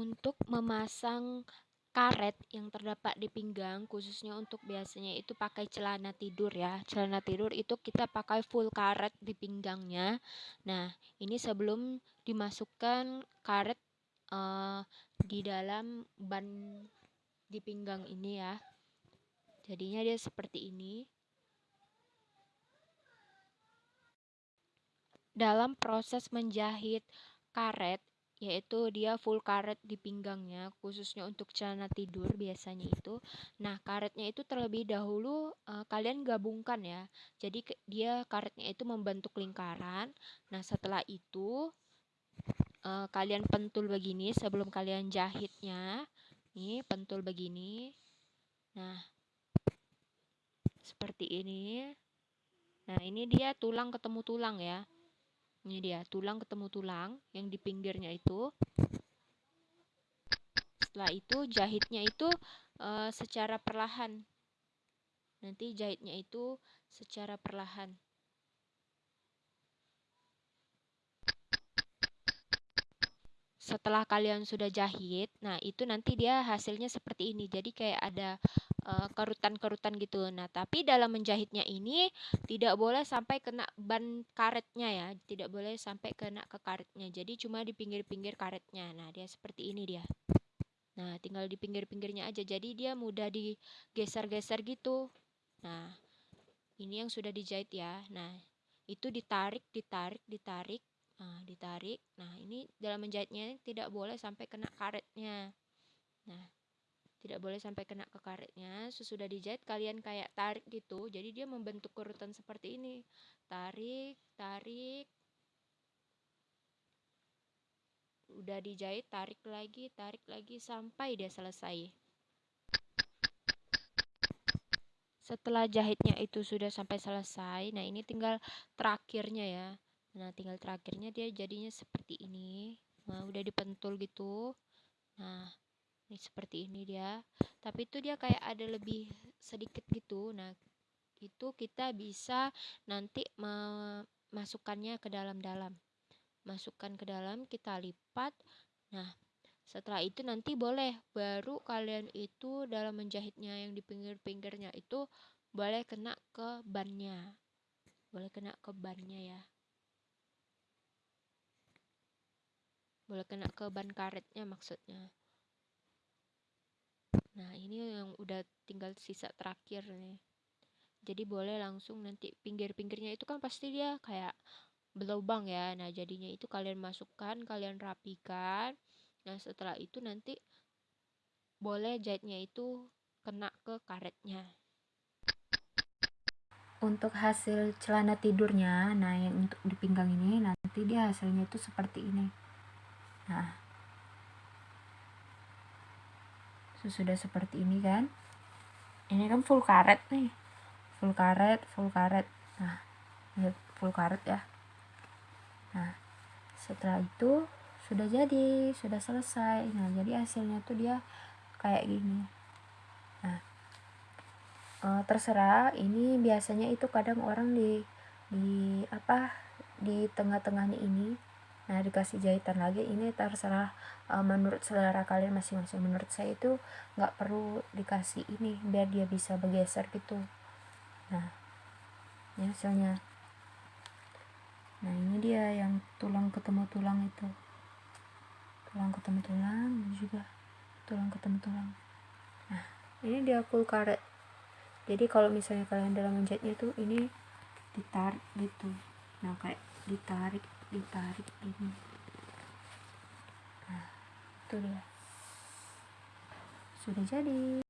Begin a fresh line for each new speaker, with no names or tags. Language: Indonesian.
Untuk memasang karet yang terdapat di pinggang khususnya untuk biasanya itu pakai celana tidur ya. Celana tidur itu kita pakai full karet di pinggangnya. Nah ini sebelum dimasukkan karet uh, di dalam ban di pinggang ini ya. Jadinya dia seperti ini. Dalam proses menjahit karet yaitu dia full karet di pinggangnya khususnya untuk celana tidur biasanya itu. Nah karetnya itu terlebih dahulu uh, kalian gabungkan ya. Jadi dia karetnya itu membentuk lingkaran. Nah setelah itu uh, kalian pentul begini sebelum kalian jahitnya. Nih pentul begini. Nah seperti ini. Nah ini dia tulang ketemu tulang ya ini dia, tulang ketemu tulang yang di pinggirnya itu. Setelah itu jahitnya itu uh, secara perlahan. Nanti jahitnya itu secara perlahan. setelah kalian sudah jahit, nah itu nanti dia hasilnya seperti ini. Jadi kayak ada kerutan-kerutan uh, gitu. Nah, tapi dalam menjahitnya ini tidak boleh sampai kena ban karetnya ya, tidak boleh sampai kena ke karetnya. Jadi cuma di pinggir-pinggir karetnya. Nah, dia seperti ini dia. Nah, tinggal di pinggir-pinggirnya aja. Jadi dia mudah digeser-geser gitu. Nah, ini yang sudah dijahit ya. Nah, itu ditarik, ditarik, ditarik. Nah, ditarik. Nah, ini dalam menjahitnya tidak boleh sampai kena karetnya. Nah, tidak boleh sampai kena ke karetnya sesudah dijahit kalian kayak tarik gitu jadi dia membentuk kerutan seperti ini. Tarik tarik. Udah dijahit tarik lagi tarik lagi sampai dia selesai. Setelah jahitnya itu sudah sampai selesai nah ini tinggal terakhirnya ya. Nah tinggal terakhirnya dia jadinya seperti ini. Nah udah dipentul gitu. Nah ini seperti ini dia. Tapi itu dia kayak ada lebih sedikit gitu. Nah itu kita bisa nanti memasukkannya ke dalam-dalam. Masukkan ke dalam kita lipat. Nah setelah itu nanti boleh. Baru kalian itu dalam menjahitnya yang di pinggir-pinggirnya itu boleh kena ke bannya. Boleh kena ke bannya ya. Boleh kena ke ban karetnya maksudnya Nah, ini yang udah tinggal sisa terakhir nih. Jadi boleh langsung nanti pinggir-pinggirnya itu kan pasti dia kayak berlubang ya. Nah, jadinya itu kalian masukkan, kalian rapikan. Nah, setelah itu nanti boleh jahitnya itu kena ke karetnya. Untuk hasil celana tidurnya, nah yang untuk di pinggang ini nanti dia hasilnya itu seperti ini. Nah, sudah seperti ini kan. Ini kan full karet nih. Full karet full karet. Nah ini full karet ya. Nah setelah itu sudah jadi sudah selesai. Nah jadi hasilnya tuh dia kayak gini. Nah e, terserah. Ini biasanya itu kadang orang di di apa di tengah-tengahnya ini dikasih jahitan lagi ini terserah uh, menurut selera kalian masing-masing. Menurut saya itu nggak perlu dikasih ini biar dia bisa bergeser gitu. Nah ini hasilnya. Nah ini dia yang tulang ketemu tulang itu. Tulang ketemu tulang juga tulang ketemu tulang.
Nah ini dia full karet. Jadi kalau misalnya kalian dalam menjahitnya tuh ini ditarik gitu. Nah kayak ditarik ditarik ini. Nah itu dia. Sudah jadi